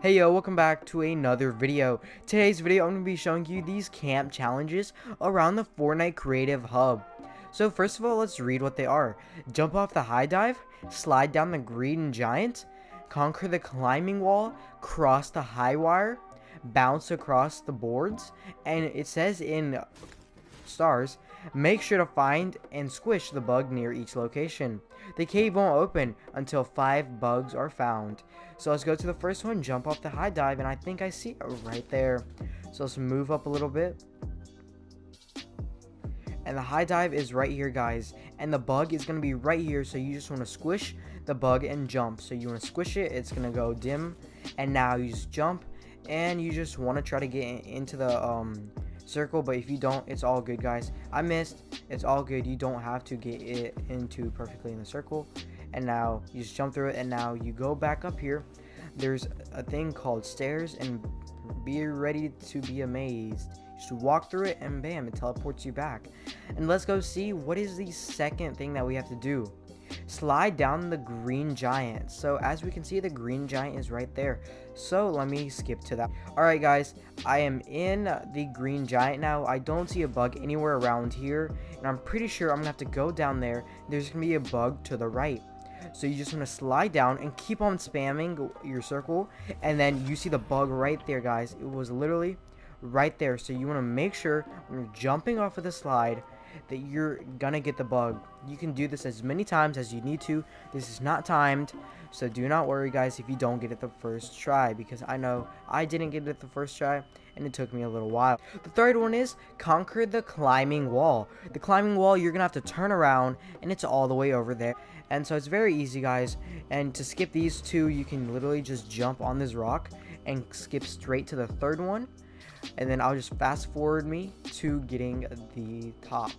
Hey yo, welcome back to another video. Today's video, I'm going to be showing you these camp challenges around the Fortnite Creative Hub. So first of all, let's read what they are. Jump off the high dive, slide down the green giant, conquer the climbing wall, cross the high wire, bounce across the boards, and it says in stars, make sure to find and squish the bug near each location. The cave won't open until 5 bugs are found. So let's go to the first one, jump off the high dive, and I think I see it right there. So let's move up a little bit. And the high dive is right here, guys. And the bug is going to be right here, so you just want to squish the bug and jump. So you want to squish it, it's going to go dim. And now you just jump, and you just want to try to get into the um, circle but if you don't it's all good guys. I missed. It's all good. You don't have to get it into perfectly in the circle. And now you just jump through it and now you go back up here. There's a thing called stairs and be ready to be amazed. Just walk through it and bam it teleports you back. And let's go see what is the second thing that we have to do slide down the green giant. So as we can see the green giant is right there. So let me skip to that. All right guys i am in the green giant now. I don't see a bug anywhere around here and i'm pretty sure i'm gonna have to go down there. There's gonna be a bug to the right. So you just want to slide down and keep on spamming your circle and then you see the bug right there guys. It was literally right there. So you want to make sure when you're jumping off of the slide that you're gonna get the bug. You can do this as many times as you need to. This is not timed, so do not worry guys if you don't get it the first try because I know I didn't get it the first try and it took me a little while. The third one is conquer the climbing wall. The climbing wall you're gonna have to turn around and it's all the way over there. And so it's very easy guys and to skip these two you can literally just jump on this rock and skip straight to the third one and then I'll just fast forward me to getting the top.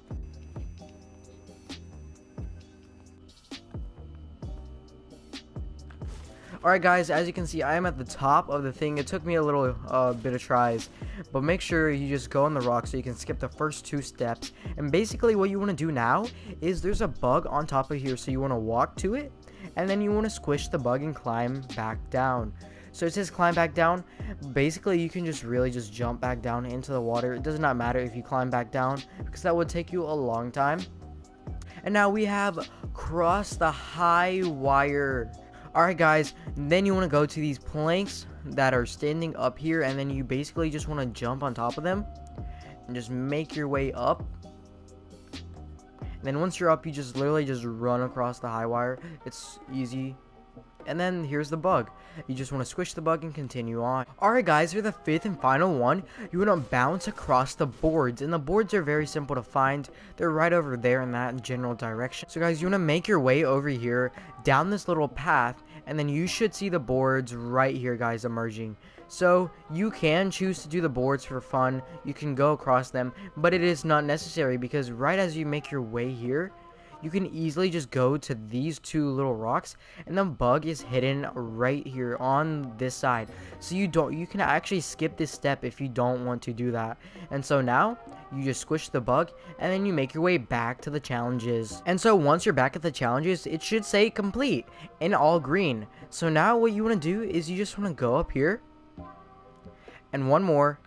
Alright guys, as you can see, I am at the top of the thing. It took me a little uh, bit of tries, but make sure you just go on the rock so you can skip the first two steps. And basically what you want to do now is there's a bug on top of here, so you want to walk to it, and then you want to squish the bug and climb back down. So it says climb back down. Basically, you can just really just jump back down into the water. It does not matter if you climb back down because that would take you a long time. And now we have cross the high wire. Alright guys, then you want to go to these planks that are standing up here and then you basically just want to jump on top of them and just make your way up. And then once you're up, you just literally just run across the high wire. It's easy and then here's the bug. You just want to squish the bug and continue on. Alright guys, for the fifth and final one, you want to bounce across the boards. And the boards are very simple to find. They're right over there in that general direction. So guys, you want to make your way over here, down this little path, and then you should see the boards right here guys emerging. So you can choose to do the boards for fun, you can go across them, but it is not necessary because right as you make your way here, you can easily just go to these two little rocks and the bug is hidden right here on this side. So you don't you can actually skip this step if you don't want to do that. And so now you just squish the bug and then you make your way back to the challenges. And so once you're back at the challenges it should say complete in all green. So now what you want to do is you just want to go up here and one more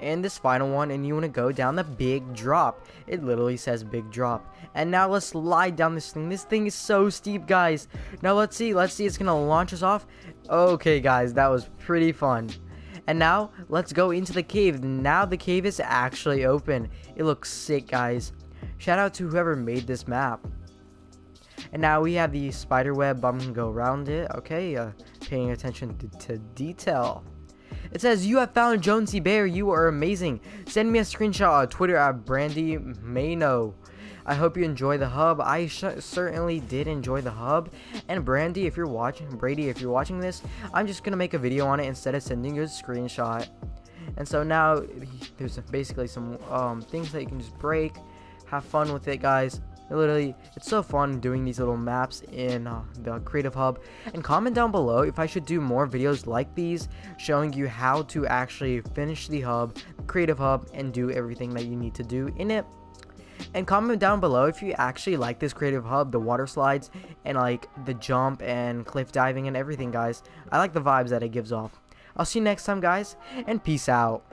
and this final one and you want to go down the big drop. It literally says big drop. And now let's slide down this thing. This thing is so steep guys. Now let's see let's see it's gonna launch us off. Okay guys that was pretty fun. And now let's go into the cave. Now the cave is actually open. It looks sick guys. Shout out to whoever made this map. And now we have the spider web. I'm gonna go around it. Okay uh, paying attention to, to detail it says, You have found Jonesy Bear. You are amazing. Send me a screenshot on Twitter at Brandy Mayno. I hope you enjoy the hub. I certainly did enjoy the hub. And Brandy, if you're watching, Brady, if you're watching this, I'm just gonna make a video on it instead of sending you a screenshot. And so now there's basically some um, things that you can just break. Have fun with it, guys. Literally, it's so fun doing these little maps in uh, the Creative Hub. And comment down below if I should do more videos like these, showing you how to actually finish the hub, Creative Hub, and do everything that you need to do in it. And comment down below if you actually like this creative hub, the water slides, and like the jump and cliff diving and everything, guys. I like the vibes that it gives off. I'll see you next time, guys, and peace out.